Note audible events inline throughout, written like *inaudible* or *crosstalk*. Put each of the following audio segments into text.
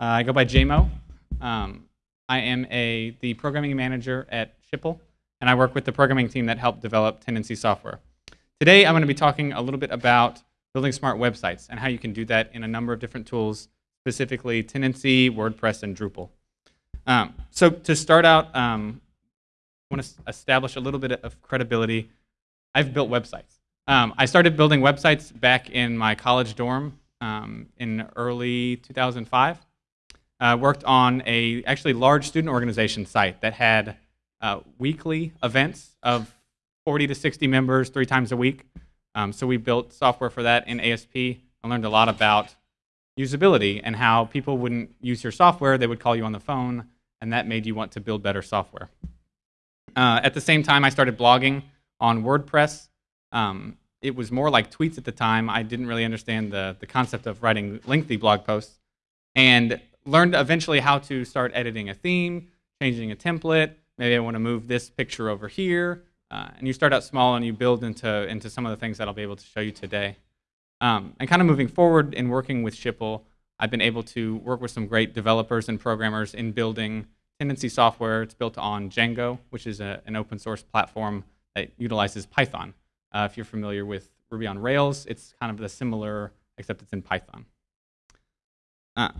Uh, I go by JMO. Um, I am a the programming manager at Schipul, and I work with the programming team that helped develop Tendenci software. Today, I'm going to be talking a little bit about building smart websites and how you can do that in a number of different tools, specifically Tendenci, WordPress, and Drupal. Um, so to start out, um, I want to establish a little bit of credibility. I've built websites. Um, I started building websites back in my college dorm um, in early 2005. Uh, worked on a actually large student organization site that had uh, weekly events of 40 to 60 members three times a week. Um, so we built software for that in ASP. I learned a lot about usability and how people wouldn't use your software, they would call you on the phone, and that made you want to build better software. Uh, at the same time, I started blogging on WordPress. Um, it was more like tweets at the time. I didn't really understand the, the concept of writing lengthy blog posts. And learned eventually how to start editing a theme, changing a template. Maybe I want to move this picture over here. Uh, and you start out small and you build into, into some of the things that I'll be able to show you today. Um, and kind of moving forward in working with Schipul, I've been able to work with some great developers and programmers in building Tendenci software. It's built on Django, which is a, an open source platform that utilizes Python. Uh, if you're familiar with Ruby on Rails, it's kind of the similar, except it's in Python. Uh,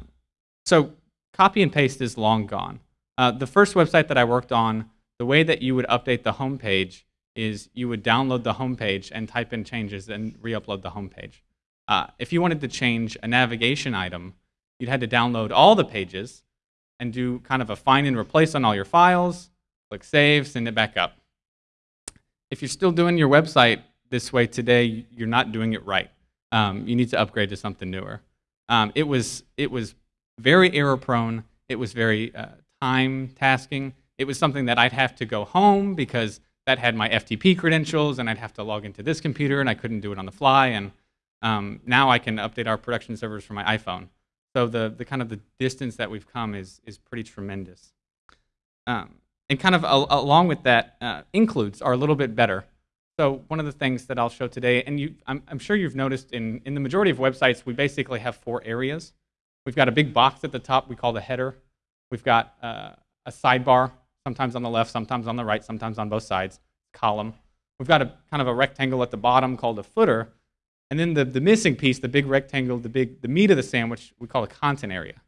so copy and paste is long gone. Uh, the first website that I worked on, the way that you would update the homepage is you would download the homepage and type in changes and re-upload the homepage. Uh, if you wanted to change a navigation item, you'd had to download all the pages and do kind of a find and replace on all your files, click save, send it back up. If you're still doing your website this way today, you're not doing it right. Um, you need to upgrade to something newer. Um, it was it was very error prone. It was very uh, time tasking. It was something that I'd have to go home because that had my FTP credentials and I'd have to log into this computer and I couldn't do it on the fly. And um, now I can update our production servers from my iPhone. So the, the kind of the distance that we've come is, is pretty tremendous. Um, and kind of along with that, uh, includes are a little bit better. So one of the things that I'll show today, and you, I'm, I'm sure you've noticed in, in the majority of websites, we basically have four areas. We've got a big box at the top we call the header. We've got uh, a sidebar, sometimes on the left, sometimes on the right, sometimes on both sides, column. We've got a kind of a rectangle at the bottom called a footer. And then the, the missing piece, the big rectangle, the, big, the meat of the sandwich, we call a content area.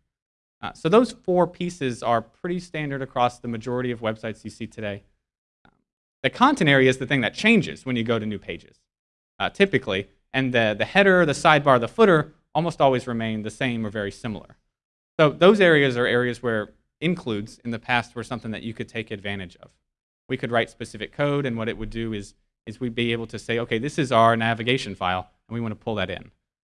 Uh, so those four pieces are pretty standard across the majority of websites you see today. the content area is the thing that changes when you go to new pages, uh, typically. And the, the header, the sidebar, the footer almost always remain the same or very similar. So those areas are areas where includes in the past were something that you could take advantage of. We could write specific code, and what it would do is, is we'd be able to say, okay, this is our navigation file, and we want to pull that in.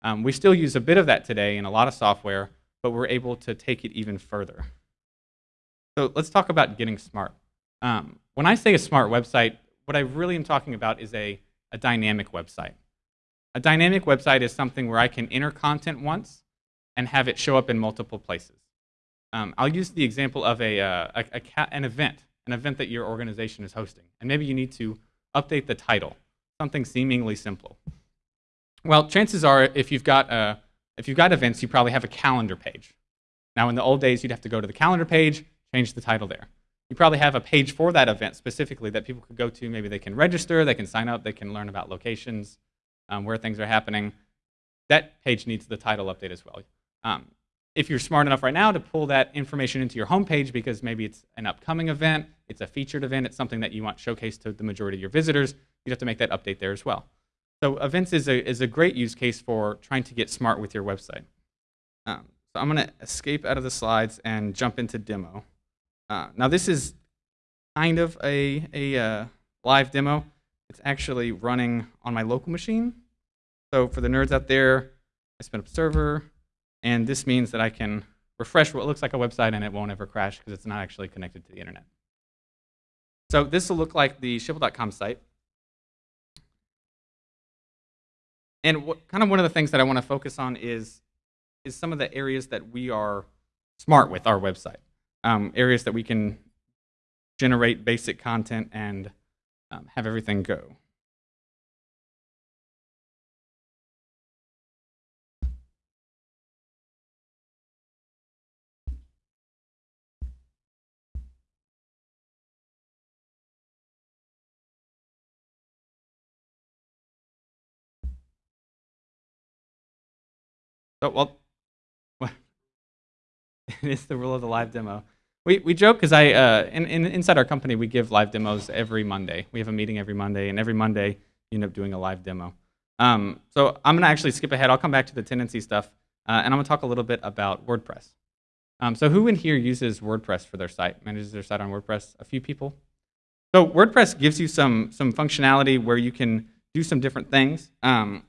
Um, we still use a bit of that today in a lot of software, but we're able to take it even further. So let's talk about getting smart. Um, when I say a smart website, what I really am talking about is a, a dynamic website. A dynamic website is something where I can enter content once and have it show up in multiple places. Um, I'll use the example of a, uh, a, a an event, an event that your organization is hosting. And maybe you need to update the title, something seemingly simple. Well, chances are if you've got, uh, if you've got events, you probably have a calendar page. Now, in the old days, you'd have to go to the calendar page, change the title there. You probably have a page for that event specifically that people could go to. Maybe they can register, they can sign up, they can learn about locations, um, where things are happening, that page needs the title update as well. Um, if you're smart enough right now to pull that information into your homepage because maybe it's an upcoming event, it's a featured event, it's something that you want showcased to the majority of your visitors, you have to make that update there as well. So events is a, is a great use case for trying to get smart with your website. Um, so I'm going to escape out of the slides and jump into demo. Uh, now this is kind of a, a uh, live demo. It's actually running on my local machine. So for the nerds out there, I spin up a server, and this means that I can refresh what looks like a website and it won't ever crash because it's not actually connected to the internet. So this will look like the schipul.com site. And what, kind of one of the things that I want to focus on is, is some of the areas that we are smart with our website. Um, areas that we can generate basic content and um, have everything go. Oh well, *laughs* it is the rule of the live demo. We, we joke because I uh, in, in, inside our company we give live demos every Monday. We have a meeting every Monday, and every Monday you end up doing a live demo. Um, so I'm gonna actually skip ahead. I'll come back to the Tendenci stuff, uh, and I'm gonna talk a little bit about WordPress. Um, so who in here uses WordPress for their site? Manages their site on WordPress? A few people. So WordPress gives you some some functionality where you can do some different things. Um,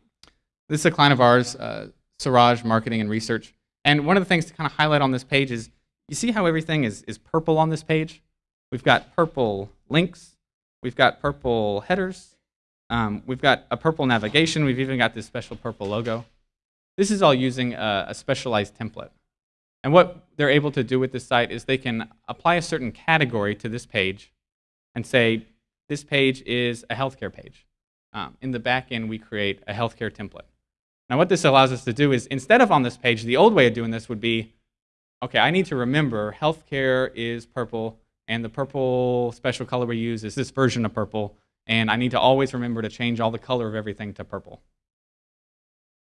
this is a client of ours, uh, Siraj Marketing and Research. And one of the things to kind of highlight on this page is, you see how everything is, is purple on this page? We've got purple links, we've got purple headers, um, we've got a purple navigation, we've even got this special purple logo. This is all using a, a specialized template. And what they're able to do with this site is they can apply a certain category to this page and say, this page is a healthcare page. Um, in the back end, we create a healthcare template. Now what this allows us to do is, instead of on this page, the old way of doing this would be, okay, I need to remember healthcare is purple, and the purple special color we use is this version of purple, and I need to always remember to change all the color of everything to purple.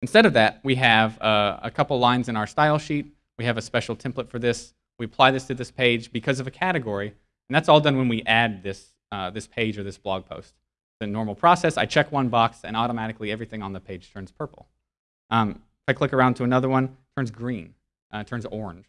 Instead of that, we have uh, a couple lines in our style sheet. We have a special template for this. We apply this to this page because of a category, and that's all done when we add this, uh, this page or this blog post. The normal process, I check one box, and automatically everything on the page turns purple. Um, if I click around to another one, turns green, uh, turns orange.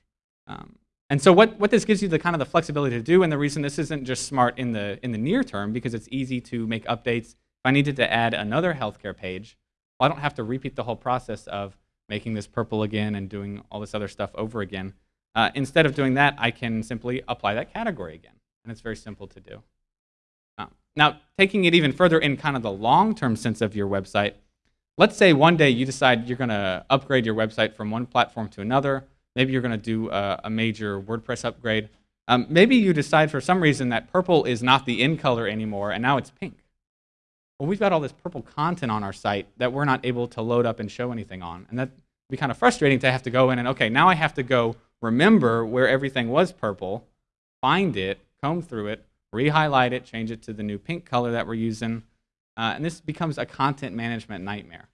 Um, and so what, what this gives you the kind of the flexibility to do, and the reason this isn't just smart in the, in the near term, because it's easy to make updates. If I needed to add another healthcare page, well, I don't have to repeat the whole process of making this purple again and doing all this other stuff over again. Uh, instead of doing that, I can simply apply that category again. And it's very simple to do. Um, now, taking it even further in kind of the long-term sense of your website, let's say one day you decide you're going to upgrade your website from one platform to another. Maybe you're going to do a, a, major WordPress upgrade. Um, maybe you decide for some reason that purple is not the in color anymore, and now it's pink. Well, we've got all this purple content on our site that we're not able to load up and show anything on. And that'd be kind of frustrating to have to go in and, okay, now I have to go remember where everything was purple, find it, comb through it, re-highlight it, change it to the new pink color that we're using, uh, and this becomes a content management nightmare.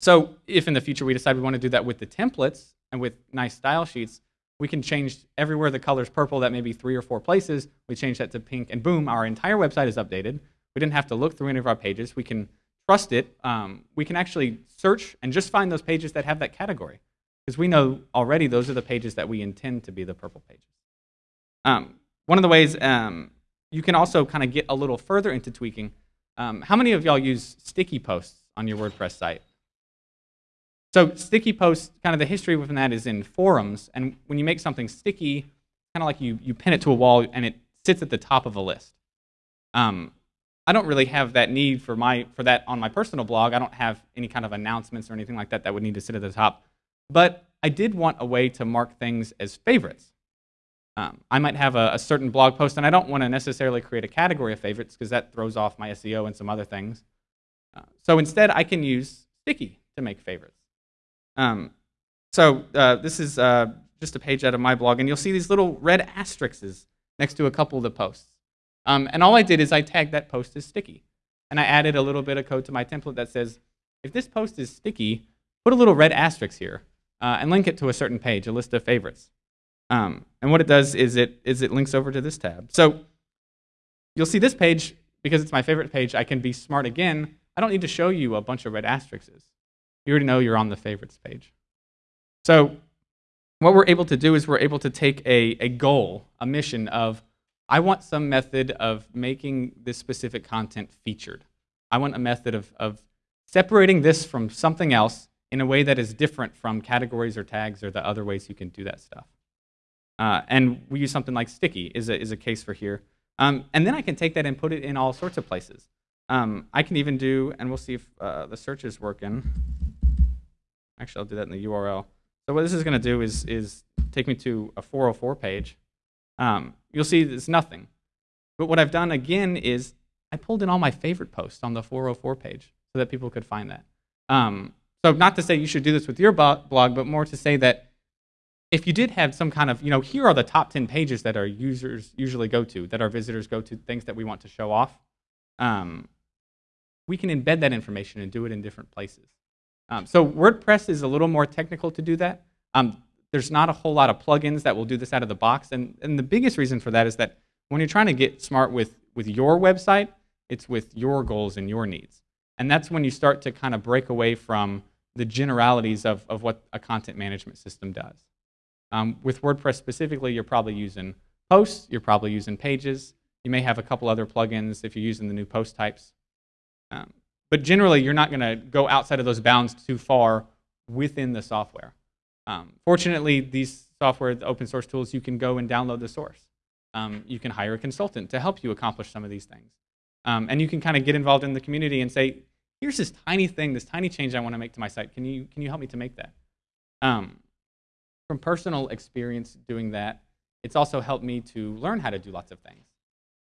So if in the future we decide we want to do that with the templates and with nice style sheets, we can change everywhere the color's purple, that may be three or four places, we change that to pink, and boom, our entire website is updated. We didn't have to look through any of our pages. We can trust it. Um, we can actually search and just find those pages that have that category. Because we know already those are the pages that we intend to be the purple pages. Um, one of the ways um, you can also kind of get a little further into tweaking um, how many of y'all use sticky posts on your WordPress site? So sticky posts, kind of the history within that is in forums, and when you make something sticky, kind of like you, you pin it to a wall and it sits at the top of a list. Um, I don't really have that need for, my, for that on my personal blog. I don't have any kind of announcements or anything like that that would need to sit at the top. But I did want a way to mark things as favorites. Um, I might have a, a, certain blog post, and I don't want to necessarily create a category of favorites because that throws off my SEO and some other things. Uh, so instead, I can use Sticky to make favorites. Um, so uh, this is uh, just a page out of my blog, and you'll see these little red asterisks next to a couple of the posts. Um, and all I did is I tagged that post as sticky. And I added a little bit of code to my template that says, if this post is sticky, put a little red asterisk here uh, and link it to a certain page, a list of favorites. Um, and what it does is it, is it links over to this tab. So you'll see this page, because it's my favorite page, I can be smart again. I don't need to show you a bunch of red asterisks. You already know you're on the favorites page. So what we're able to do is we're able to take a, a goal, a mission of, I want some method of making this specific content featured. I want a method of, of separating this from something else in a way that is different from categories or tags or the other ways you can do that stuff. Uh, and we use something like sticky is a, is a case for here. Um, and then I can take that and put it in all sorts of places. Um, I can even do, and we'll see if uh, the search is working. Actually, I'll do that in the URL. So what this is going to do is, is take me to a 404 page. Um, you'll see there's nothing. But what I've done again is I pulled in all my favorite posts on the 404 page so that people could find that. Um, so not to say you should do this with your blog, but more to say that if you did have some kind of, you know, here are the top 10 pages that our users usually go to, that our visitors go to, things that we want to show off, um, we can embed that information and do it in different places. Um, so WordPress is a little more technical to do that. Um, there's not a whole lot of plugins that will do this out of the box. And, and the biggest reason for that is that when you're trying to get smart with, with your website, it's with your goals and your needs. And that's when you start to kind of break away from the generalities of, of what a content management system does. Um, with WordPress specifically, you're probably using posts, you're probably using pages, you may have a couple other plugins if you're using the new post types. Um, but generally, you're not going to go outside of those bounds too far within the software. Um, fortunately, these software, the open source tools, you can go and download the source. Um, you can hire a consultant to help you accomplish some of these things. Um, and you can kind of get involved in the community and say, here's this tiny thing, this tiny change I want to make to my site. Can you, can you help me to make that? Um, from personal experience doing that, it's also helped me to learn how to do lots of things.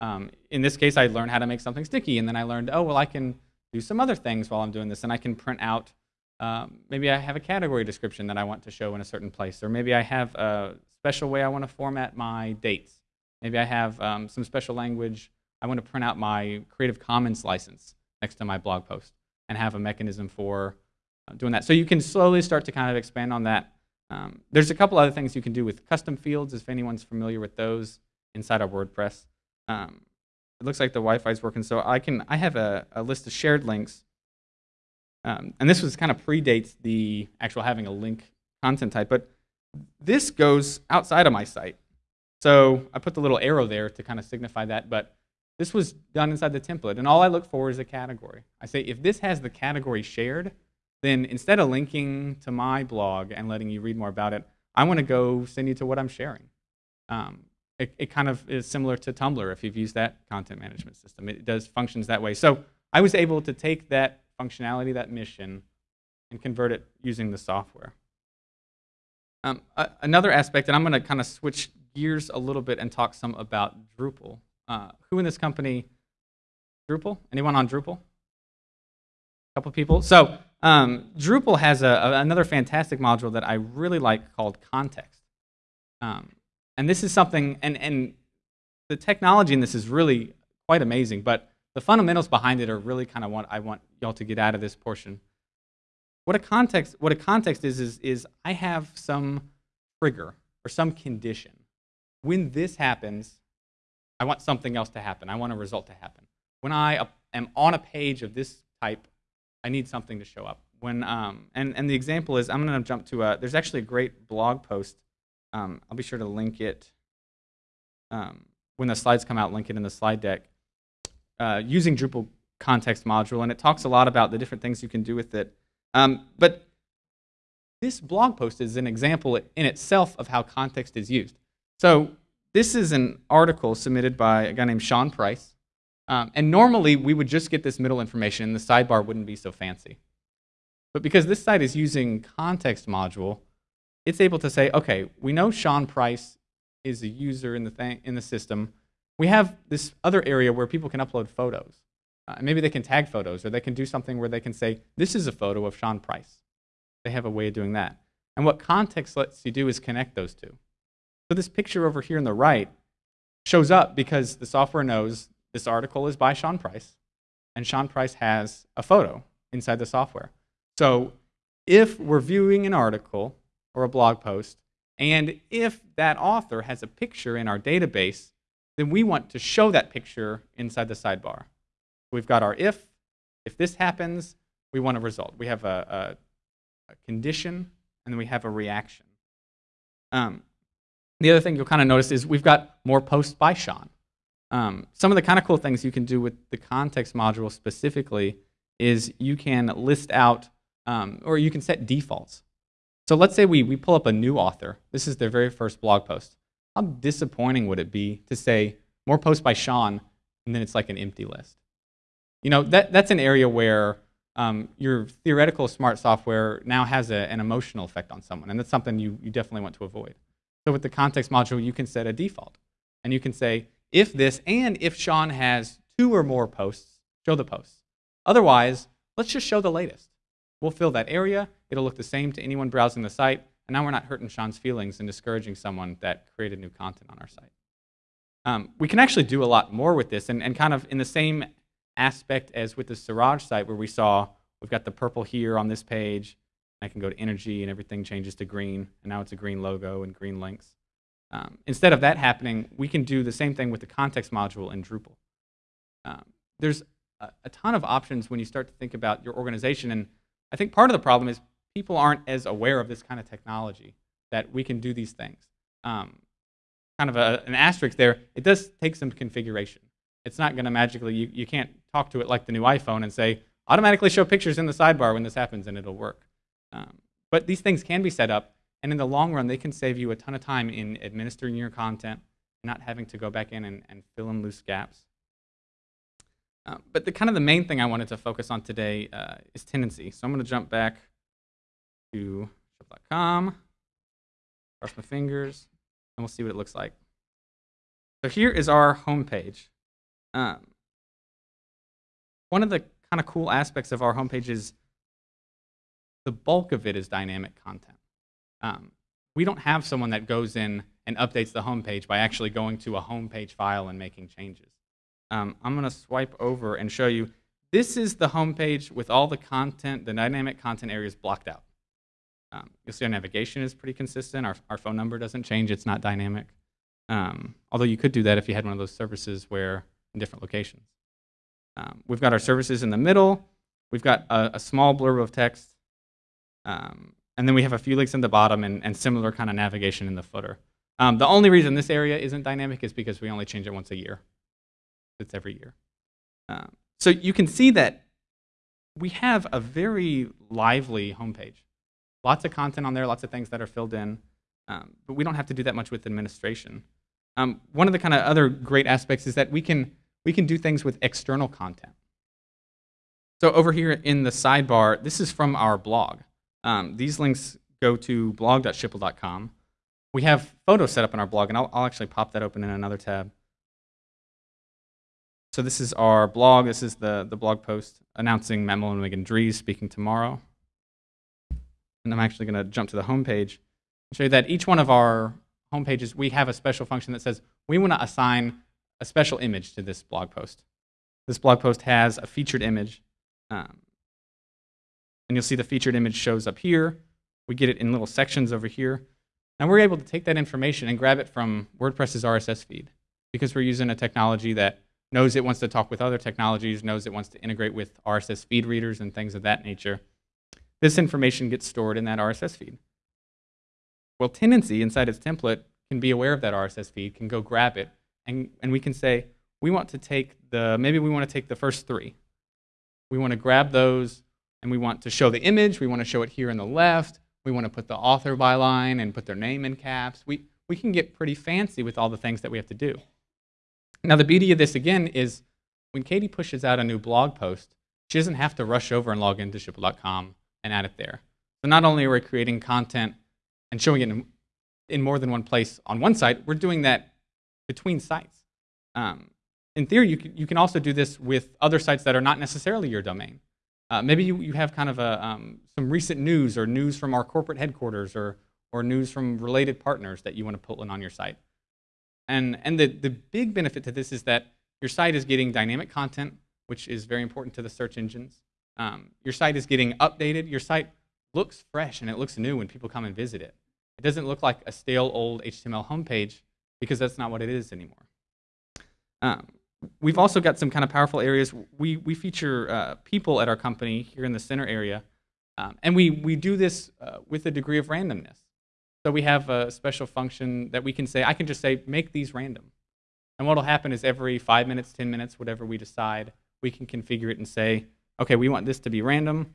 Um, in this case, I learned how to make something sticky, and then I learned, oh, well, I can do some other things while I'm doing this, and I can print out, um, maybe I have a category description that I want to show in a certain place, or maybe I have a special way I want to format my dates. Maybe I have um, some special language. I want to print out my Creative Commons license next to my blog post and have a mechanism for uh, doing that. So you can slowly start to kind of expand on that. Um, there's a couple other things you can do with custom fields, if anyone's familiar with those inside of WordPress. Um, it looks like the Wi-Fi is working, so I can I have a, a list of shared links, um, and this was kind of predates the actual having a link content type, but this goes outside of my site. So I put the little arrow there to kind of signify that, but this was done inside the template, and all I look for is a category. I say if this has the category shared, then instead of linking to my blog and letting you read more about it, I want to go send you to what I'm sharing. Um, it, it kind of is similar to Tumblr if you've used that content management system. It does functions that way. So I was able to take that functionality, that mission, and convert it using the software. Um, another aspect, and I'm going to kind of switch gears a little bit and talk some about Drupal. Uh, who in this company, Drupal? Anyone on Drupal? A couple people. So um, Drupal has a, a, another fantastic module that I really like called Context. Um, and this is something, and, and the technology in this is really quite amazing, but the fundamentals behind it are really kind of what I want y'all to get out of this portion. What a context, what a context is, is, is I have some trigger or some condition. When this happens, I want something else to happen. I want a result to happen. When I am on a page of this type, I need something to show up. When, um, and, and the example is, I'm going to jump to a, there's actually a great blog post um, I'll be sure to link it um, when the slides come out, link it in the slide deck, uh, using Drupal context module, and it talks a lot about the different things you can do with it. Um, but this blog post is an example in itself of how context is used. So this is an article submitted by a guy named Sean Price. Um, and normally we would just get this middle information and the sidebar wouldn't be so fancy. But because this site is using context module, it's able to say, okay, we know Sean Price is a user in the, thing, in the system. We have this other area where people can upload photos. Uh, maybe they can tag photos, or they can do something where they can say, this is a photo of Sean Price. They have a way of doing that. And what context lets you do is connect those two. So this picture over here on the right shows up because the software knows this article is by Sean Price, and Sean Price has a photo inside the software. So if we're viewing an article or a blog post. And if that author has a picture in our database, then we want to show that picture inside the sidebar. We've got our if. If this happens, we want a result. We have a, a, a condition, and then we have a reaction. Um, the other thing you'll kind of notice is we've got more posts by Sean. Um, some of the kind of cool things you can do with the context module specifically is you can list out, um, or you can set defaults. So let's say we, we pull up a new author. This is their very first blog post. How disappointing would it be to say more posts by Sean and then it's like an empty list? You know, that, that's an area where um, your theoretical smart software now has a, an emotional effect on someone, and that's something you, you definitely want to avoid. So with the context module, you can set a default. And you can say, if this and if Sean has two or more posts, show the posts. Otherwise, let's just show the latest. We'll fill that area. It'll look the same to anyone browsing the site. And now we're not hurting Sean's feelings and discouraging someone that created new content on our site. Um, we can actually do a lot more with this and, and kind of in the same aspect as with the Siraj site where we saw We've got the purple here on this page. I can go to energy and everything changes to green, and now it's a green logo and green links. Um, instead of that happening, we can do the same thing with the context module in Drupal. Um, there's a, a, ton of options when you start to think about your organization, and I think part of the problem is people aren't as aware of this kind of technology that we can do these things. Um, kind of a, an asterisk there, it does take some configuration. It's not going to magically, you, you can't talk to it like the new iPhone and say, automatically show pictures in the sidebar when this happens and it'll work. Um, but these things can be set up, and in the long run, they can save you a ton of time in administering your content, not having to go back in and, and fill in loose gaps. Uh, but the kind of the main thing I wanted to focus on today uh, is Tendenci. So I'm going to jump back to schipul.com, cross my fingers, and we'll see what it looks like. So here is our homepage. Um, one of the kind of cool aspects of our homepage is the bulk of it is dynamic content. Um, we don't have someone that goes in and updates the homepage by actually going to a homepage file and making changes. Um, I'm going to swipe over and show you. This is the homepage with all the content, the dynamic content areas blocked out. Um, you'll see our navigation is pretty consistent. Our, our phone number doesn't change. It's not dynamic. Um, although you could do that if you had one of those services where in different locations. Um, we've got our services in the middle. We've got a, a small blurb of text. Um, and then we have a few links in the bottom and, and similar kind of navigation in the footer. Um, the only reason this area isn't dynamic is because we only change it once a year. It's every year. Um, so you can see that we have a very lively homepage. Lots of content on there, lots of things that are filled in, um, but we don't have to do that much with administration. Um, one of the kind of other great aspects is that we can, we can do things with external content. So over here in the sidebar, this is from our blog. Um, these links go to blog.schipul.com. We have photos set up in our blog, and I'll, I'll actually pop that open in another tab. So this is our blog. This is the, the blog post announcing Matt Mullenweg Dries speaking tomorrow. And I'm actually going to jump to the home page and show you that each one of our home pages, we have a special function that says we want to assign a special image to this blog post. This blog post has a featured image. Um, and you'll see the featured image shows up here. We get it in little sections over here. And we're able to take that information and grab it from WordPress's RSS feed because we're using a technology that knows it wants to talk with other technologies, knows it wants to integrate with RSS feed readers and things of that nature. This information gets stored in that RSS feed. Well, Tendenci inside its template can be aware of that RSS feed, can go grab it, and, and we can say, we want to take the, maybe we want to take the first three. We want to grab those, and we want to show the image. We want to show it here on the left. We want to put the author byline and put their name in caps. We, we can get pretty fancy with all the things that we have to do. Now, the beauty of this, again, is when Katie pushes out a new blog post, she doesn't have to rush over and log into schipul.com and add it there. So not only are we creating content and showing it in, in more than one place on one site, we're doing that between sites. Um, in theory, you can, you can also do this with other sites that are not necessarily your domain. Uh, maybe you, you have kind of a, um, some recent news or news from our corporate headquarters or, or news from related partners that you want to put in on your site. And, and the, the big benefit to this is that your site is getting dynamic content, which is very important to the search engines. Um, your site is getting updated. Your site looks fresh and it looks new when people come and visit it. It doesn't look like a stale old HTML homepage because that's not what it is anymore. Um, we've also got some kind of powerful areas. We, we feature uh, people at our company here in the center area. Um, and we, we do this uh, with a degree of randomness. So we have a special function that we can say, I can just say, make these random. And what will happen is every five minutes, 10 minutes, whatever we decide, we can configure it and say, okay, we want this to be random.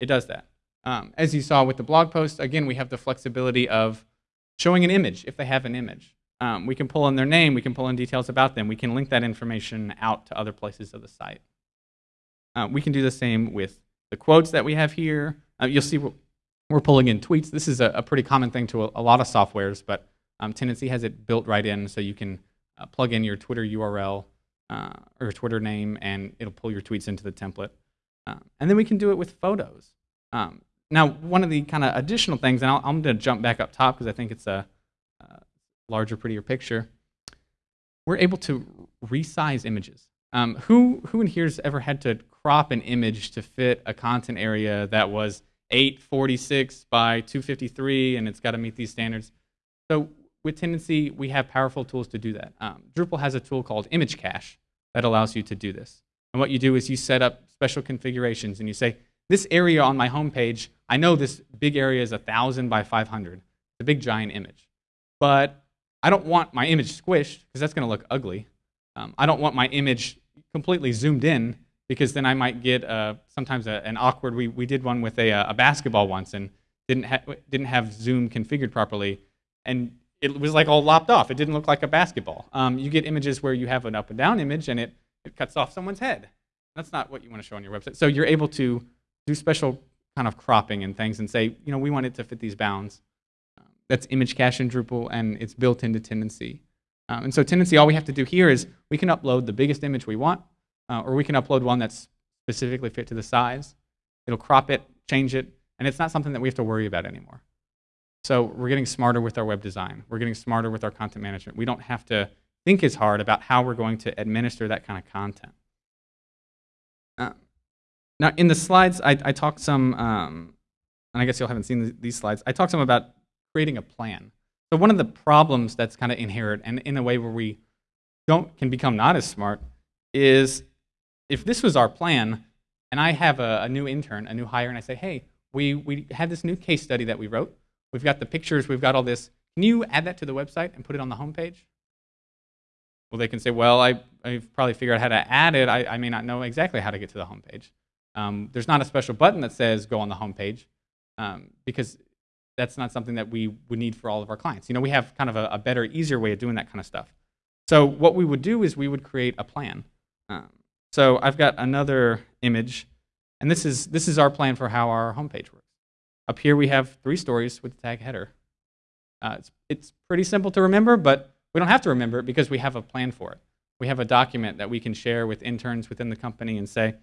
It does that. Um, as you saw with the blog post, again, we have the flexibility of showing an image if they have an image. Um, we can pull in their name, we can pull in details about them, we can link that information out to other places of the site. Uh, we can do the same with the quotes that we have here. Uh, you'll see we're pulling in tweets. This is a, a pretty common thing to a, a lot of softwares, but um, Tendenci has it built right in so you can uh, plug in your Twitter URL uh, or Twitter name and it'll pull your tweets into the template. Um, and then we can do it with photos. Um, now, one of the kind of additional things, and i am going to jump back up top because I think it's a, larger, prettier picture, we're able to resize images. Um, who, who in here has ever had to crop an image to fit a content area that was 846 by 253 and it's got to meet these standards. So with Tendenci, we have powerful tools to do that. Um, Drupal has a tool called Image Cache that allows you to do this. And what you do is you set up special configurations and you say, this area on my homepage, I know this big area is 1,000 by 500. It's a big giant image. But I don't want my image squished because that's going to look ugly. Um, I don't want my image completely zoomed in because then I might get uh, sometimes a, an awkward. We, we did one with a, a basketball once and didn't ha didn't have zoom configured properly, and it was like all lopped off. It didn't look like a basketball. Um, you get images where you have an up and down image and it it cuts off someone's head. That's not what you want to show on your website. So you're able to do special kind of cropping and things and say, you know, we want it to fit these bounds. Um, that's image cache in Drupal and it's built into Tendenci. Um, and so Tendenci, all we have to do here is we can upload the biggest image we want uh, or we can upload one that's specifically fit to the size. It'll crop it, change it, and it's not something that we have to worry about anymore. So we're getting smarter with our web design. We're getting smarter with our content management. We don't have to think as hard about how we're going to administer that kind of content. Uh, now, in the slides, I, I talked some, um, and I guess you all haven't seen these slides, I talked some about creating a plan. So one of the problems that's kind of inherent, and in a way where we don't can become not as smart, is if this was our plan, and I have a, a, new intern, a new hire, and I say, hey, we, we had this new case study that we wrote. We've got the pictures, we've got all this. Can you add that to the website and put it on the homepage? Well, they can say, well, I, I've probably figured out how to add it. I, I may not know exactly how to get to the homepage. Um, there's not a special button that says go on the homepage um, because that's not something that we would need for all of our clients. You know, we have kind of a, a, better, easier way of doing that kind of stuff. So what we would do is we would create a plan. Um, so I've got another image, and this is, this is our plan for how our homepage works. Up here we have three stories with the tag header. Uh, it's, it's pretty simple to remember, but we don't have to remember it because we have a plan for it. We have a document that we can share with interns within the company and say,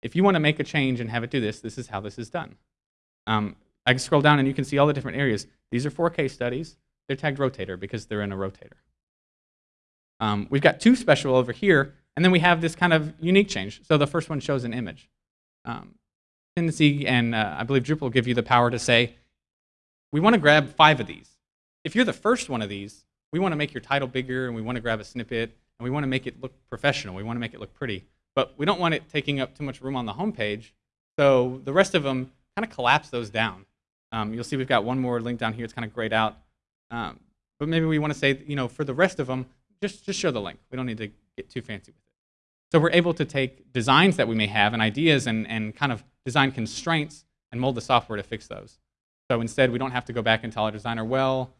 if you want to make a change and have it do this, this is how this is done. Um, I can scroll down and you can see all the different areas. These are four case studies. They're tagged rotator because they're in a rotator. Um, we've got two special over here and then we have this kind of unique change. So the first one shows an image. Um, Tendenci and uh, I believe Drupal give you the power to say, we want to grab five of these. If you're the first one of these, we want to make your title bigger and we want to grab a snippet and we want to make it look professional. We want to make it look pretty. But we don't want it taking up too much room on the home page. So the rest of them kind of collapse those down. Um, you'll see we've got one more link down here. It's kind of grayed out. Um, but maybe we want to say, you know, for the rest of them, just, just show the link. We don't need to get too fancy with it. So we're able to take designs that we may have and ideas and, and kind of design constraints and mold the software to fix those. So instead, we don't have to go back and tell our designer, well,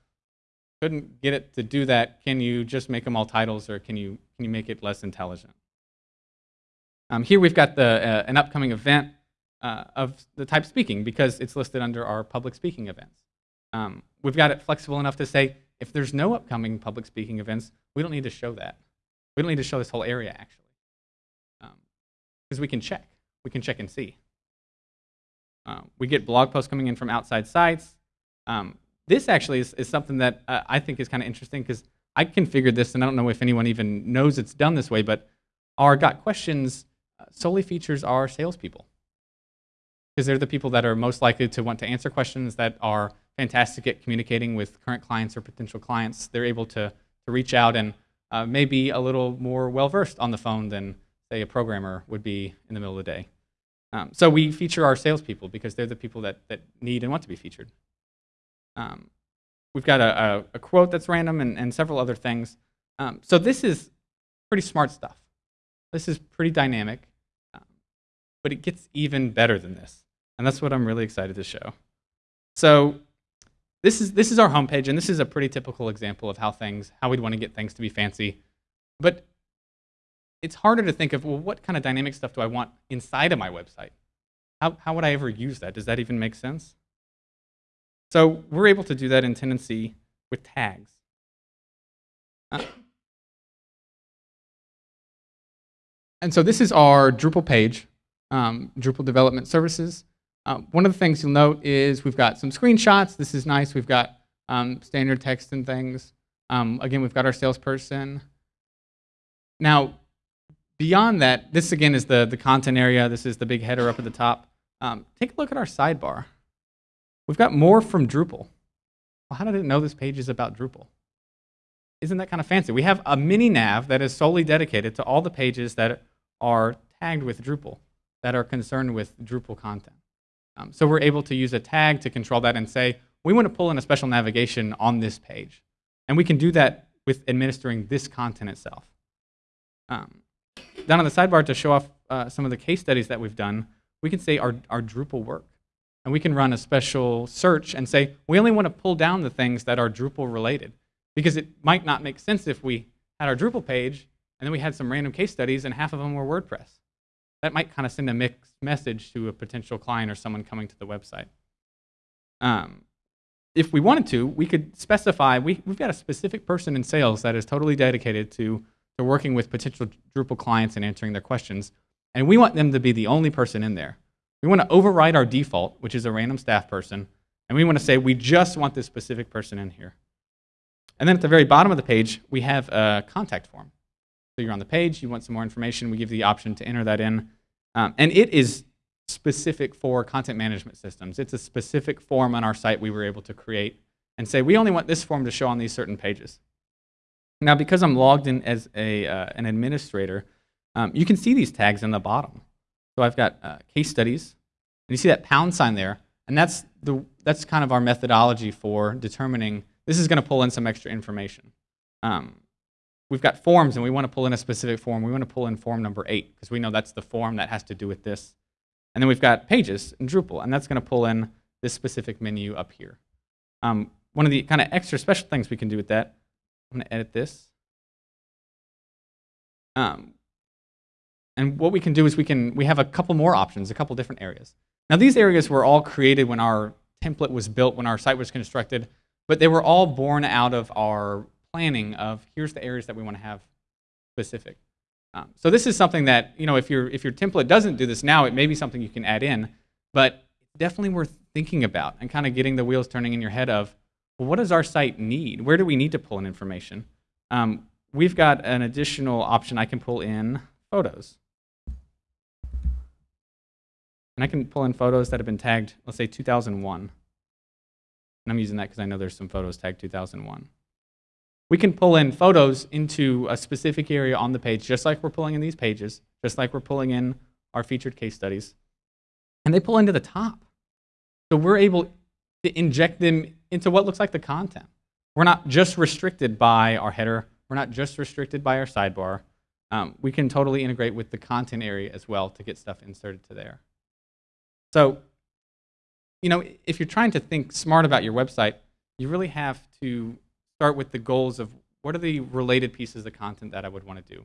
couldn't get it to do that. Can you just make them all titles or can you, can you make it less intelligent? Um, here we've got the, uh, an upcoming event uh, of the type speaking because it's listed under our public speaking events. Um, we've got it flexible enough to say if there's no upcoming public speaking events, we don't need to show that. We don't need to show this whole area actually because we can check. We can check and see. Uh, we get blog posts coming in from outside sites. Um, this actually is, is something that uh, I think is kind of interesting because I configured this, and I don't know if anyone even knows it's done this way, but our Got Questions uh, solely features our salespeople because they're the people that are most likely to want to answer questions that are fantastic at communicating with current clients or potential clients. They're able to, to reach out and uh, maybe a little more well-versed on the phone than say, a programmer would be in the middle of the day. Um, so we feature our salespeople because they're the people that, that need and want to be featured. Um, we've got a, a, a, quote that's random and, and several other things. Um, so this is pretty smart stuff. This is pretty dynamic, um, but it gets even better than this. And that's what I'm really excited to show. So this is, this is our homepage, and this is a pretty typical example of how things, how we'd want to get things to be fancy. But it's harder to think of, well, what kind of dynamic stuff do I want inside of my website? How, how would I ever use that? Does that even make sense? So we're able to do that in Tendenci with tags. Uh, and so this is our Drupal page, um, Drupal Development Services. Uh, one of the things you'll note is we've got some screenshots. This is nice. We've got um, standard text and things. Um, again, we've got our salesperson. Now, beyond that, this again is the, the content area. This is the big header up at the top. Um, take a look at our sidebar. We've got more from Drupal. Well, how did it know this page is about Drupal? Isn't that kind of fancy? We have a mini nav that is solely dedicated to all the pages that are tagged with Drupal, that are concerned with Drupal content. Um, so we're able to use a tag to control that and say, we want to pull in a special navigation on this page. And we can do that with administering this content itself. Um, down on the sidebar to show off uh, some of the case studies that we've done, we can say our, our Drupal work. And we can run a special search and say, we only want to pull down the things that are Drupal related. Because it might not make sense if we had our Drupal page and then we had some random case studies and half of them were WordPress. That might kind of send a mixed message to a potential client or someone coming to the website. Um, if we wanted to, we could specify, we, we've got a specific person in sales that is totally dedicated to, to working with potential Drupal clients and answering their questions. And we want them to be the only person in there. We want to override our default, which is a random staff person, and we want to say we just want this specific person in here. And then at the very bottom of the page, we have a contact form. So you're on the page, you want some more information, we give you the option to enter that in. Um, and it is specific for content management systems. It's a specific form on our site we were able to create and say, we only want this form to show on these certain pages. Now, because I'm logged in as a, uh, an administrator, um, you can see these tags in the bottom. So I've got uh, case studies, and you see that pound sign there, and that's, the, that's kind of our methodology for determining this is going to pull in some extra information. Um, we've got forms, and we want to pull in a specific form. We want to pull in form number eight, because we know that's the form that has to do with this. And then we've got pages in Drupal, and that's going to pull in this specific menu up here. Um, one of the kind of extra special things we can do with that, I'm going to edit this. Um, and what we can do is we can we have a couple more options, a couple different areas. Now these areas were all created when our template was built, when our site was constructed, but they were all born out of our planning of here's the areas that we want to have specific. Um, so this is something that, you know, if, your if your template doesn't do this now, it may be something you can add in, but definitely worth thinking about and kind of getting the wheels turning in your head of, well, what does our site need? Where do we need to pull in information? Um, we've got an additional option I can pull in photos. And I can pull in photos that have been tagged, let's say 2001. And I'm using that because I know there's some photos tagged 2001 we can pull in photos into a specific area on the page, just like we're pulling in these pages, just like we're pulling in our featured case studies. And they pull into the top. So we're able to inject them into what looks like the content. We're not just restricted by our header. We're not just restricted by our sidebar. Um, we can totally integrate with the content area as well to get stuff inserted to there. So, you know, if you're trying to think smart about your website, you really have to start with the goals of what are the related pieces of content that I would want to do?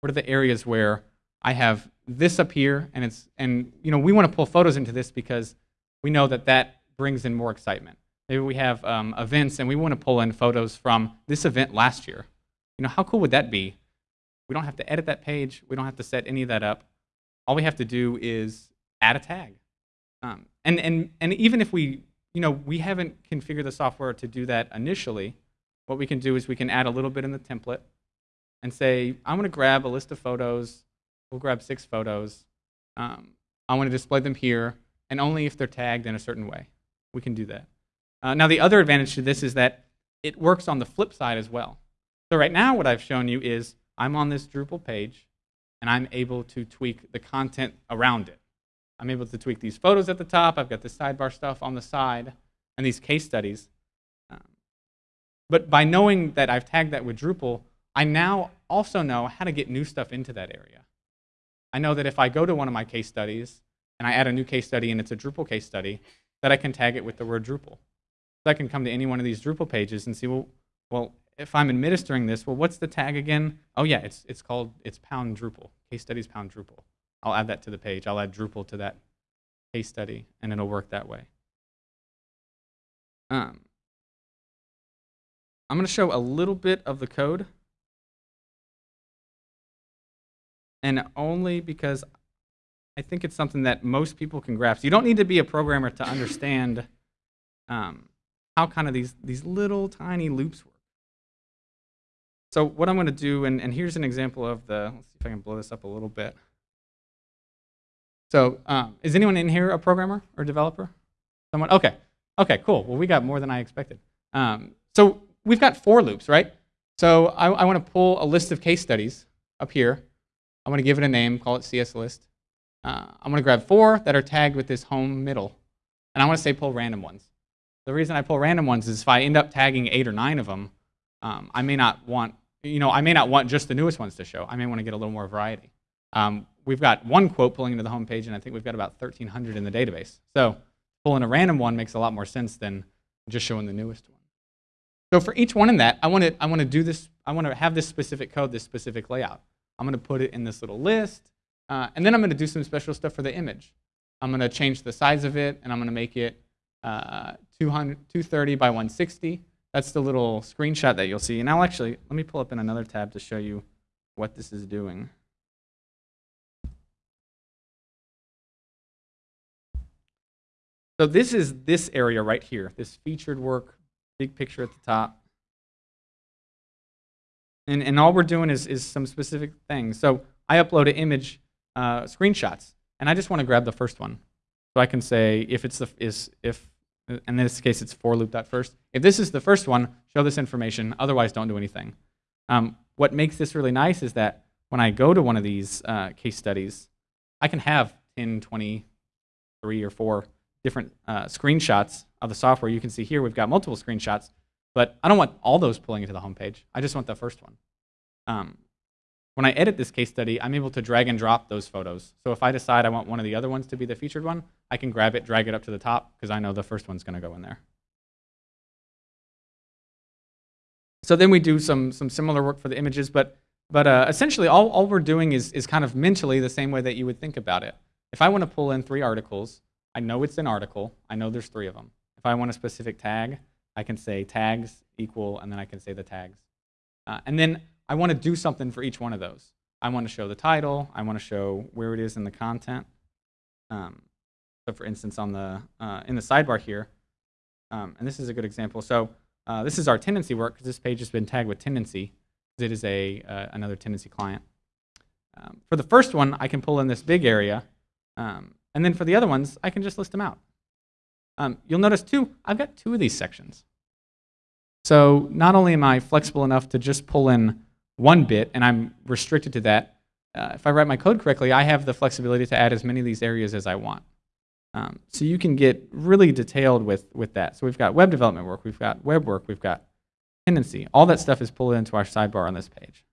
What are the areas where I have this up here and it's and you know we want to pull photos into this because we know that that brings in more excitement. Maybe we have um, events and we want to pull in photos from this event last year. You know how cool would that be? We don't have to edit that page. We don't have to set any of that up. All we have to do is add a tag. Um, and and and even if we you know we haven't configured the software to do that initially, what we can do is we can add a little bit in the template and say, I want to grab a list of photos. We'll grab six photos. Um, I want to display them here, and only if they're tagged in a certain way. We can do that. Uh, now, the other advantage to this is that it works on the flip side as well. So right now, what I've shown you is I'm on this Drupal page, and I'm able to tweak the content around it. I'm able to tweak these photos at the top. I've got the sidebar stuff on the side, and these case studies. But by knowing that I've tagged that with Drupal, I now also know how to get new stuff into that area. I know that if I go to one of my case studies and I add a new case study and it's a Drupal case study, that I can tag it with the word Drupal. So I can come to any one of these Drupal pages and see, well, well, if I'm administering this, well, what's the tag again? Oh yeah, it's, it's called, it's pound Drupal, case studies pound Drupal. I'll add that to the page. I'll add Drupal to that case study, and it'll work that way. Um, I'm going to show a little bit of the code. And only because I think it's something that most people can grasp. You don't need to be a programmer to understand um, how kind of these, these little tiny loops work. so what I'm going to do, and, and here's an example of the, let's see if I can blow this up a little bit. So um, is anyone in here a programmer or developer? Someone? Okay. Okay, cool. Well, we got more than I expected. Um, so we've got for loops, right? So I, I want to pull a list of case studies up here. I want to give it a name, call it CS list. Uh, I'm going to grab four that are tagged with this home middle. And I want to say pull random ones. The reason I pull random ones is if I end up tagging eight or nine of them, um, I may not want, you know, I may not want just the newest ones to show. I may want to get a little more variety. Um, we've got one quote pulling into the home page, and I think we've got about 1,300 in the database. So pulling a random one makes a lot more sense than just showing the newest one. So for each one in that, I want to I want to do this. I want to have this specific code, this specific layout. I'm going to put it in this little list, uh, and then I'm going to do some special stuff for the image. I'm going to change the size of it, and I'm going to make it uh, 230 by 160. That's the little screenshot that you'll see. And I'll actually, let me pull up in another tab to show you what this is doing. So this is this area right here, this featured work, big picture at the top. And, and all we're doing is, is some specific things. So I upload an image uh, screenshots, and I just want to grab the first one. So I can say if it's the is if in this case it's for loop.first. If this is the first one, show this information. Otherwise, don't do anything. Um, what makes this really nice is that when I go to one of these uh, case studies, I can have 10, 20, three or four different uh, screenshots of the software. You can see here we've got multiple screenshots, but I don't want all those pulling into the home page. I just want the first one. Um, when I edit this case study, I'm able to drag and drop those photos. So if I decide I want one of the other ones to be the featured one, I can grab it, drag it up to the top, because I know the first one's going to go in there. So then we do some, some similar work for the images, but, but uh, essentially all, all we're doing is, is kind of mentally the same way that you would think about it. If I want to pull in three articles, I know it's an article. I know there's three of them. If I want a specific tag, I can say tags equal, and then I can say the tags. Uh, and then I want to do something for each one of those. I want to show the title. I want to show where it is in the content. Um, so for instance, on the uh, in the sidebar here, um, and this is a good example. So uh, this is our Tendenci work because this page has been tagged with Tendenci because it is a uh, another Tendenci client. Um, for the first one, I can pull in this big area, um, and then for the other ones, I can just list them out. Um, you'll notice too, I've got two of these sections. So not only am I flexible enough to just pull in one bit, and I'm restricted to that. Uh, if I write my code correctly, I have the flexibility to add as many of these areas as I want. Um, so you can get really detailed with, with that. So we've got web development work, we've got web work, we've got Tendenci. All that stuff is pulled into our sidebar on this page.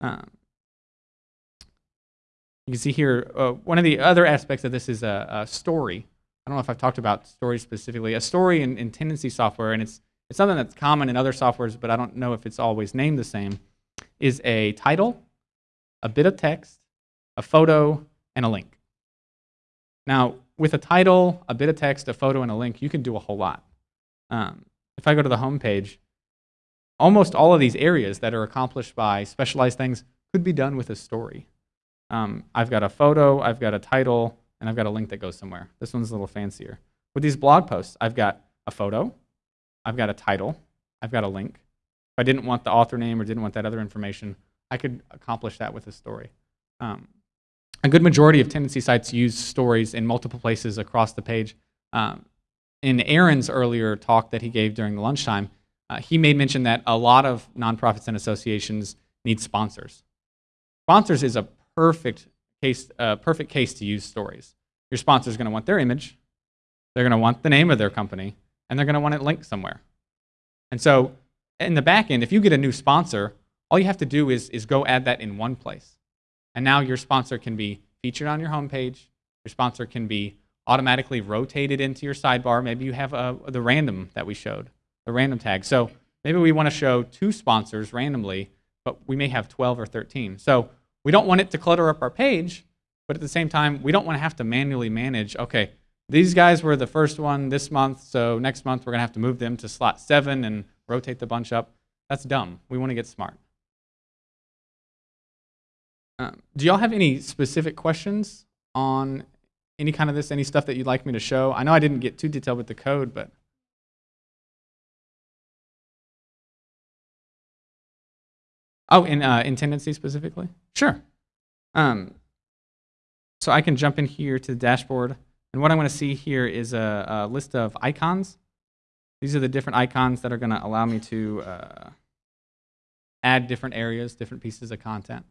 Um, you can see here, uh, one of the other aspects of this is a, a, story. I don't know if I've talked about stories specifically. A story in, in Tendenci software, and it's, it's something that's common in other softwares, but I don't know if it's always named the same is a title, a bit of text, a photo, and a link. Now, with a title, a bit of text, a photo, and a link, you can do a whole lot. Um, if I go to the home page, almost all of these areas that are accomplished by specialized things could be done with a story. Um, I've got a photo, I've got a title, and I've got a link that goes somewhere. This one's a little fancier. With these blog posts, I've got a photo, I've got a title, I've got a link, if I didn't want the author name or didn't want that other information, I could accomplish that with a story. Um, a good majority of Tendenci sites use stories in multiple places across the page. Um, in Aaron's earlier talk that he gave during the lunchtime, uh, he made mention that a lot of nonprofits and associations need sponsors. Sponsors is a perfect case, uh, perfect case to use stories. Your sponsor is going to want their image, they're going to want the name of their company, and they're going to want it linked somewhere. And so in the back end, if you get a new sponsor, all you have to do is, is go add that in one place. And now your sponsor can be featured on your homepage. Your sponsor can be automatically rotated into your sidebar. Maybe you have a, the random that we showed, the random tag. So maybe we want to show two sponsors randomly, but we may have 12 or 13. So we don't want it to clutter up our page, but at the same time, we don't want to have to manually manage, okay, these guys were the first one this month, so next month we're going to have to move them to slot 7 and rotate the bunch up. That's dumb. We want to get smart. Um, do y'all have any specific questions on any kind of this, any stuff that you'd like me to show? I know I didn't get too detailed with the code, but. Oh, in, uh, in Tendenci specifically? Sure. Um, so I can jump in here to the dashboard. And what I'm going to see here is a, a, list of icons. These are the different icons that are going to allow me to uh, add different areas, different pieces of content.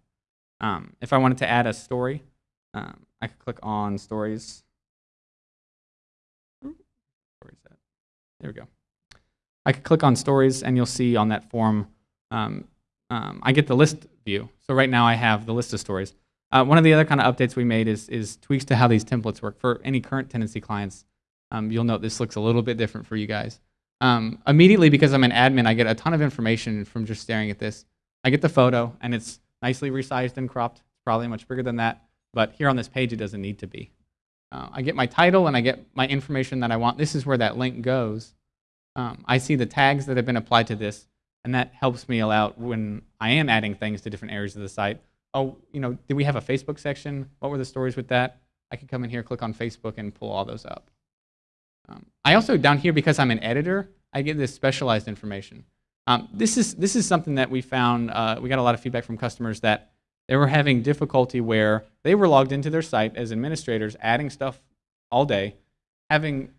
Um, if I wanted to add a story, um, I could click on stories. Where is that? There we go. I could click on stories and you'll see on that form, um, um, I get the list view. So right now I have the list of stories. Uh, one of the other kind of updates we made is, is tweaks to how these templates work. For any current Tendenci clients, um, you'll note this looks a little bit different for you guys. Um, immediately, because I'm an admin, I get a ton of information from just staring at this. I get the photo, and it's nicely resized and cropped. It's probably much bigger than that, but here on this page, it doesn't need to be. Uh, I get my title, and I get my information that I want. This is where that link goes. Um, I see the tags that have been applied to this, and that helps me out when I am adding things to different areas of the site. Oh, you know, did we have a Facebook section? What were the stories with that? I can come in here, click on Facebook, and pull all those up. Um, I also, down here, because I'm an editor, I get this specialized information. Um, this, is, this is something that we found, uh, we got a lot of feedback from customers that they were having difficulty where they were logged into their site as administrators, adding stuff all day, having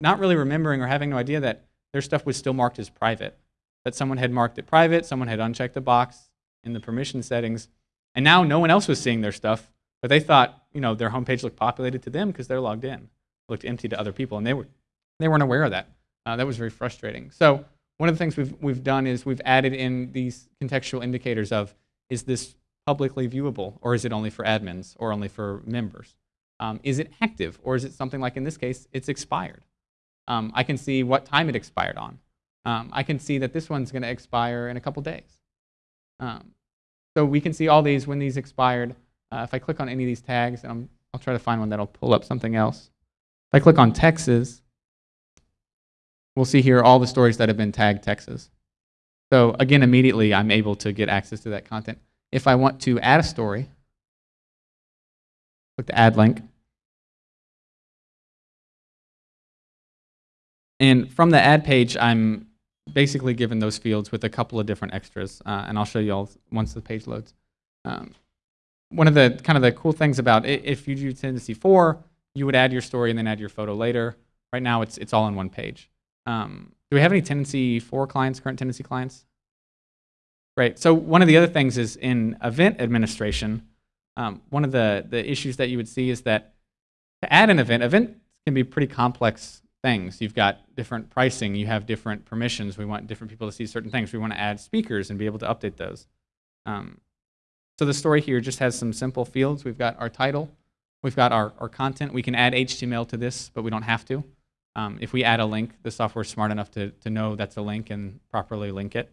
not really remembering or having no idea that their stuff was still marked as private, that someone had marked it private, someone had unchecked the box in the permission settings, and now no one else was seeing their stuff, but they thought, you know, their homepage looked populated to them because they're logged in. Looked empty to other people, and they, were, they weren't aware of that. Uh, that was very frustrating. So one of the things we've, we've done is we've added in these contextual indicators of, is this publicly viewable, or is it only for admins, or only for members? Um, is it active, or is it something like in this case, it's expired? Um, I can see what time it expired on. Um, I can see that this one's going to expire in a couple days. Um, so we can see all these when these expired. Uh, if I click on any of these tags, and i will try to find one that'll pull up something else. If I click on Texas, we'll see here all the stories that have been tagged Texas. So again, immediately I'm able to get access to that content. If I want to add a story, click the add link. And from the ad page, I'm basically given those fields with a couple of different extras, uh, and I'll show you all once the page loads. Um, one of the kind of the cool things about it, if you do Tendenci 4, you would add your story and then add your photo later. Right now, it's, it's all on one page. Um, do we have any Tendenci for clients, current Tendenci clients? Right. So one of the other things is in event administration, um, one of the, the issues that you would see is that to add an event, event can be pretty complex things. You've got different pricing, you have different permissions. We want different people to see certain things. We want to add speakers and be able to update those. Um, so the story here just has some simple fields. We've got our title, we've got our, our content. We can add HTML to this, but we don't have to. Um, if we add a link, the software is smart enough to, to know that's a link and properly link it.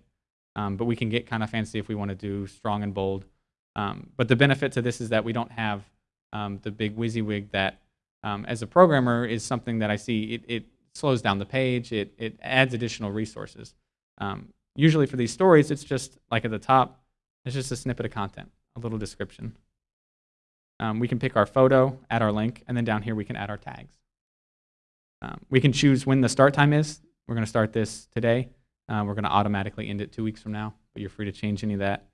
Um, but we can get kind of fancy if we want to do strong and bold. Um, but the benefit to this is that we don't have um, the big WYSIWYG that um, as a programmer is something that I see it, it slows down the page, it, it adds additional resources. Um, usually for these stories, it's just like at the top, it's just a snippet of content, a little description. Um, we can pick our photo, add our link, and then down here we can add our tags. Um, we can choose when the start time is. We're going to start this today. Uh, we're going to automatically end it two weeks from now, but you're free to change any of that.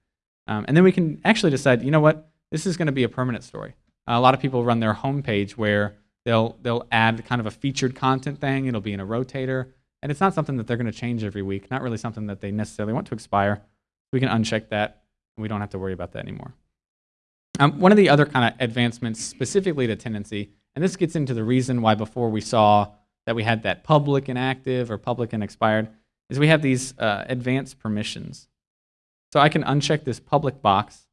Um, and then we can actually decide, you know what, this is going to be a permanent story. Uh, a lot of people run their home page where they'll, they'll add kind of a featured content thing. It'll be in a rotator. And it's not something that they're going to change every week, not really something that they necessarily want to expire. We can uncheck that. And we don't have to worry about that anymore. Um, one of the other kind of advancements specifically to Tendenci, and this gets into the reason why before we saw that we had that public and active or public and expired, is we have these uh, advanced permissions. So I can uncheck this public box,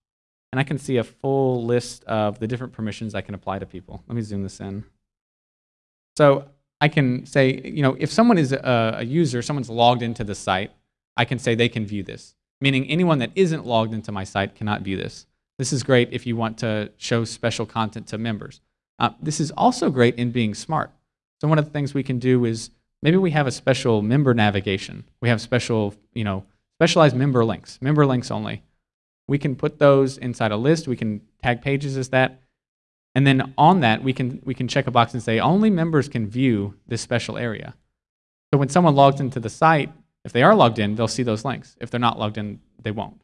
and I can see a full list of the different permissions I can apply to people. Let me zoom this in. So I can say, you know, if someone is a, a user, someone's logged into the site, I can say they can view this. Meaning anyone that isn't logged into my site cannot view this. This is great if you want to show special content to members. Uh, this is also great in being smart. So one of the things we can do is maybe we have a special member navigation. We have special, you know, specialized member links, member links only. We can put those inside a list. We can tag pages as that. And then on that, we can, we can check a box and say only members can view this special area. So when someone logs into the site, if they are logged in, they'll see those links. If they're not logged in, they won't.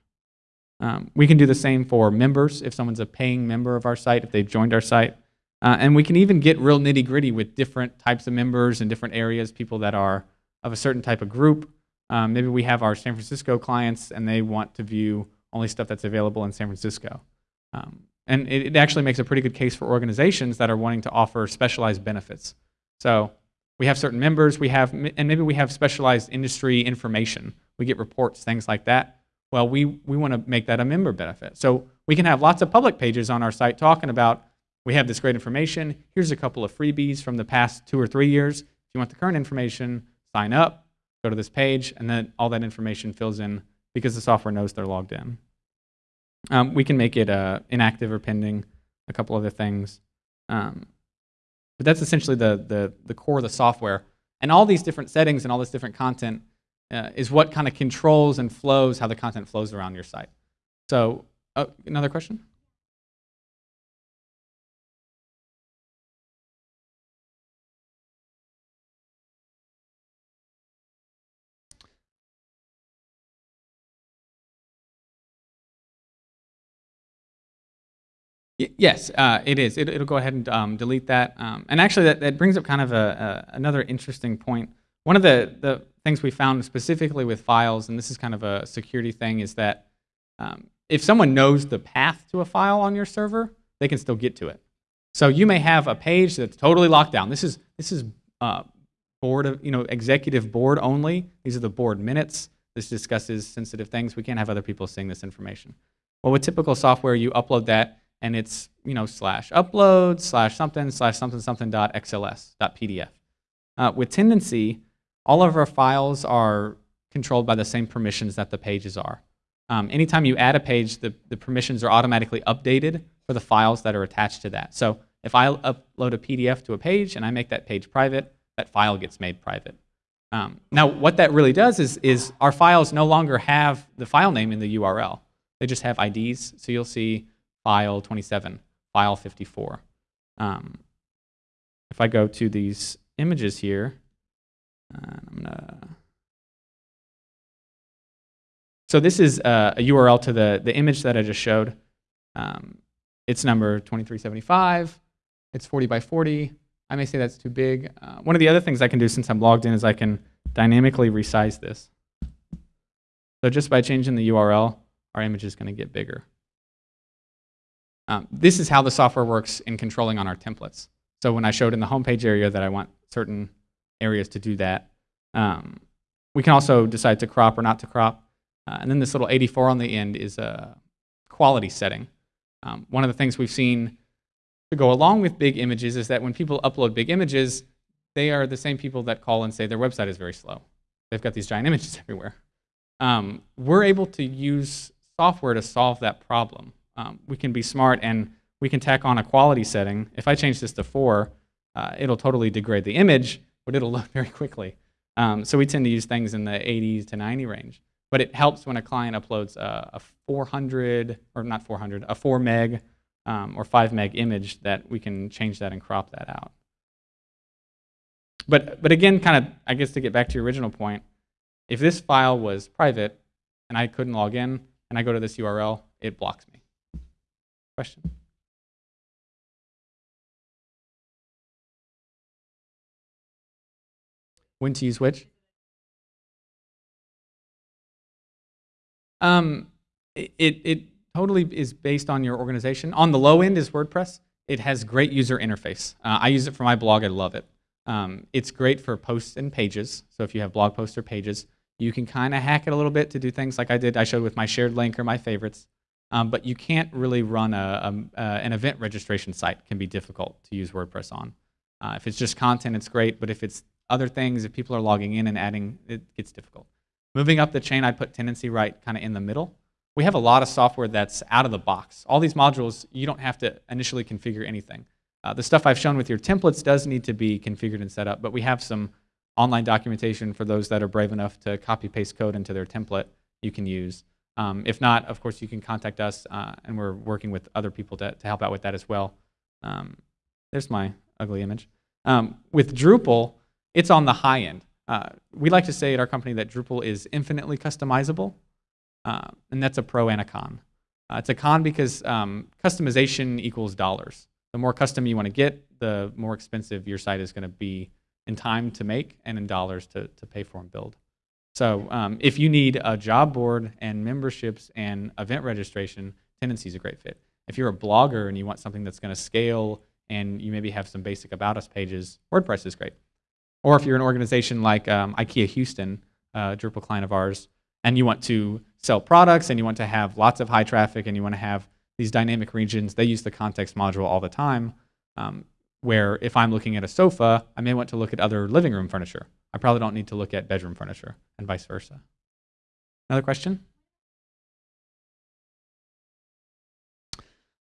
Um, we can do the same for members if someone's a paying member of our site, if they've joined our site. Uh, and we can even get real nitty gritty with different types of members in different areas, people that are of a certain type of group. Um, maybe we have our San Francisco clients and they want to view only stuff that's available in San Francisco. Um, and it, it, actually makes a pretty good case for organizations that are wanting to offer specialized benefits. So we have certain members, we have, and maybe we have specialized industry information. We get reports, things like that. Well, we, we want to make that a member benefit. So we can have lots of public pages on our site talking about, we have this great information, here's a couple of freebies from the past two or three years. If you want the current information, sign up, go to this page, and then all that information fills in because the software knows they're logged in. Um, we can make it uh, inactive or pending, a couple other things. Um, but that's essentially the, the, the core of the software. And all these different settings and all this different content uh, is what kind of controls and flows how the content flows around your site. So uh, another question? yes, uh, it is. It, will go ahead and um, delete that. Um, and actually, that, that brings up kind of a, a, another interesting point. One of the, the things we found specifically with files, and this is kind of a security thing, is that um, if someone knows the path to a file on your server, they can still get to it. So you may have a page that's totally locked down. This is this is uh, board of you know executive board only. These are the board minutes. This discusses sensitive things. We can't have other people seeing this information. Well, with typical software, you upload that and it's you know slash upload slash something slash something something dot xls dot pdf. Uh, with Tendenci, all of our files are controlled by the same permissions that the pages are. Um, anytime you add a page, the, the permissions are automatically updated for the files that are attached to that. So if I upload a PDF to a page and I make that page private, that file gets made private. Um, now, what that really does is, is our files no longer have the file name in the URL. They just have IDs. So you'll see file 27, file 54. Um, if I go to these images here, I'm gonna. So this is uh, a URL to the, the image that I just showed. Um, it's number 2375. It's 40 by 40. I may say that's too big. Uh, one of the other things I can do since I'm logged in is I can dynamically resize this. So just by changing the URL, our image is going to get bigger. Um, this is how the software works in controlling on our templates. So when I showed in the homepage area that I want certain areas to do that, um, we can also decide to crop or not to crop. Uh, and then this little 84 on the end is a quality setting. Um, one of the things we've seen to go along with big images is that when people upload big images, they are the same people that call and say their website is very slow. They've got these giant *laughs* images everywhere. Um, we're able to use software to solve that problem um, we can be smart and we can tack on a quality setting. If I change this to 4, uh, it'll totally degrade the image, but it'll *laughs* load very quickly. Um, so we tend to use things in the 80s to 90 range. But it helps when a client uploads a, a 400, or not 400, a 4 meg um, or 5 meg image that we can change that and crop that out. But, but again, kind of, I guess to get back to your original point, if this file was private and I couldn't log in and I go to this URL, it blocks me. Question? When to use which? Um, it, it totally is based on your organization. On the low end is WordPress. It has great user interface. Uh, I use it for my blog. I love it. Um, it's great for posts and pages. So if you have blog posts or pages, you can kind of hack it a little bit to do things like I did. I showed with my shared link or my favorites. Um, but you can't really run a, a, an event registration site. It can be difficult to use WordPress on. Uh, if it's just content, it's great, but if it's other things, if people are logging in and adding, it gets difficult. Moving up the chain, I put Tendenci right kind of in the middle. We have a lot of software that's out of the box. All these modules, you don't have to initially configure anything. Uh, the stuff I've shown with your templates does need to be configured and set up, but we have some online documentation for those that are brave enough to copy paste code into their template you can use. Um, if not, of course, you can contact us, uh, and we're working with other people to, to help out with that as well. Um, there's my ugly image. Um, with Drupal, it's on the high end. Uh, we like to say at our company that Drupal is infinitely customizable, uh, and that's a pro and a con. Uh, it's a con because um, customization equals dollars. The more custom you want to get, the more expensive your site is going to be in time to make and in dollars to, to pay for and build. So um, if you need a job board and memberships and event registration, Tendenci is a great fit. If you're a blogger and you want something that's going to scale and you maybe have some basic about us pages, WordPress is great. Or if you're an organization like um, IKEA Houston, a Drupal client of ours, and you want to sell products and you want to have lots of high traffic and you want to have these dynamic regions, they use the context module all the time. Um, where if I'm looking at a sofa, I may want to look at other living room furniture. I probably don't need to look at bedroom furniture and vice versa. Another question?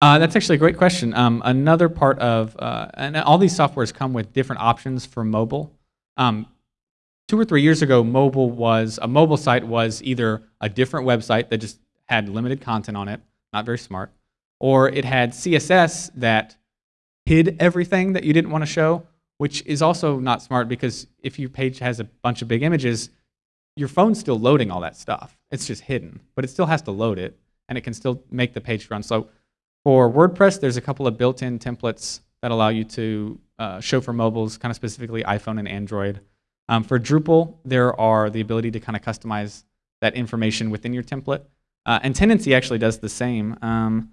Uh, that's actually a great question. Um, another part of, uh, and all these softwares come with different options for mobile. Um, two or three years ago, mobile was, a mobile site was either a different website that just had limited content on it, not very smart, or it had CSS that hid everything that you didn't want to show, which is also not smart because if your page has a bunch of big images, your phone's still loading all that stuff. It's just hidden, but it still has to load it, and it can still make the page run slow. For WordPress, there's a couple of built-in templates that allow you to uh, show for mobiles, kind of specifically iPhone and Android. Um, for Drupal, there are the ability to kind of customize that information within your template. Uh, and Tendenci actually does the same. Um,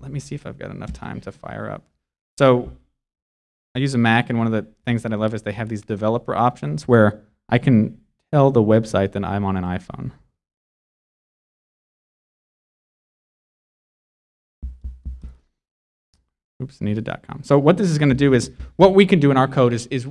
let me see if I've got enough time to fire up. So I use a Mac, and one of the things that I love is they have these developer options where I can tell the website that I'm on an iPhone. Oops, needed.com. So what this is going to do is, what we can do in our code is, is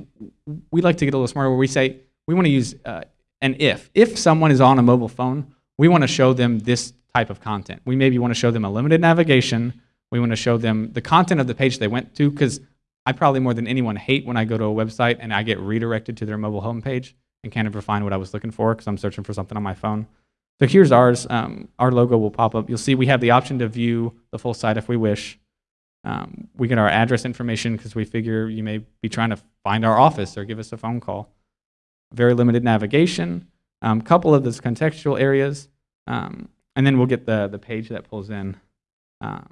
we like to get a little smarter where we say, we want to use uh, an if. If someone is on a mobile phone, we want to show them this type of content. We maybe want to show them a limited navigation. We want to show them the content of the page they went to because I probably more than anyone hate when I go to a website and I get redirected to their mobile homepage and can't ever find what I was looking for because I'm searching for something on my phone. So here's ours. Um, our logo will pop up. You'll see we have the option to view the full site if we wish. Um, we get our address information because we figure you may be trying to find our office or give us a phone call. Very limited navigation, a um, couple of those contextual areas, um, and then we'll get the, the page that pulls in. Um,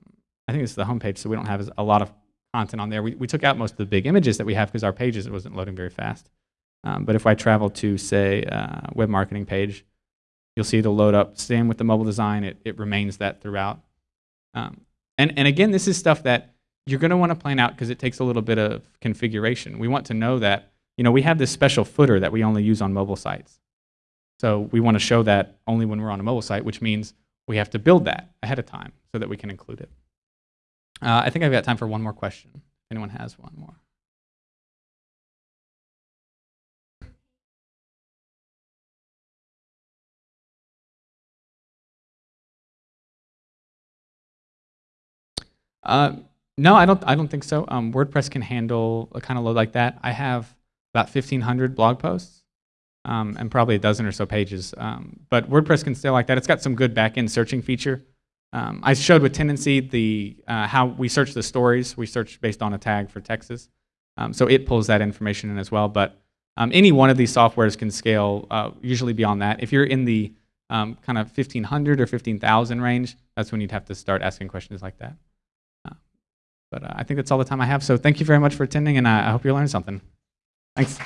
I think this is the home page, so we don't have a lot of content on there. We, we took out most of the big images that we have because our pages it wasn't loading very fast. Um, but if I travel to, say, uh, web marketing page, you'll see it'll load up. Same with the mobile design, it, it remains that throughout. Um, and, and again, this is stuff that you're going to want to plan out because it takes a little bit of configuration. We want to know that, you know, we have this special footer that we only use on mobile sites. So we want to show that only when we're on a mobile site, which means we have to build that ahead of time so that we can include it. Uh, I think I've got time for one more question. If anyone has one more. Uh, no, I don't. I don't think so. Um, WordPress can handle a kind of load like that. I have about 1,500 blog posts um, and probably a dozen or so pages. Um, but WordPress can scale like that. It's got some good backend searching feature. Um, I showed with Tendenci the uh, how we search the stories. We search based on a tag for Texas, um, so it pulls that information in as well. But um, any one of these softwares can scale uh, usually beyond that. If you're in the kind of 1,500 or 15,000 range, that's when you'd have to start asking questions like that. But uh, I think that's all the time I have. So thank you very much for attending, and I hope you learned something. Thanks.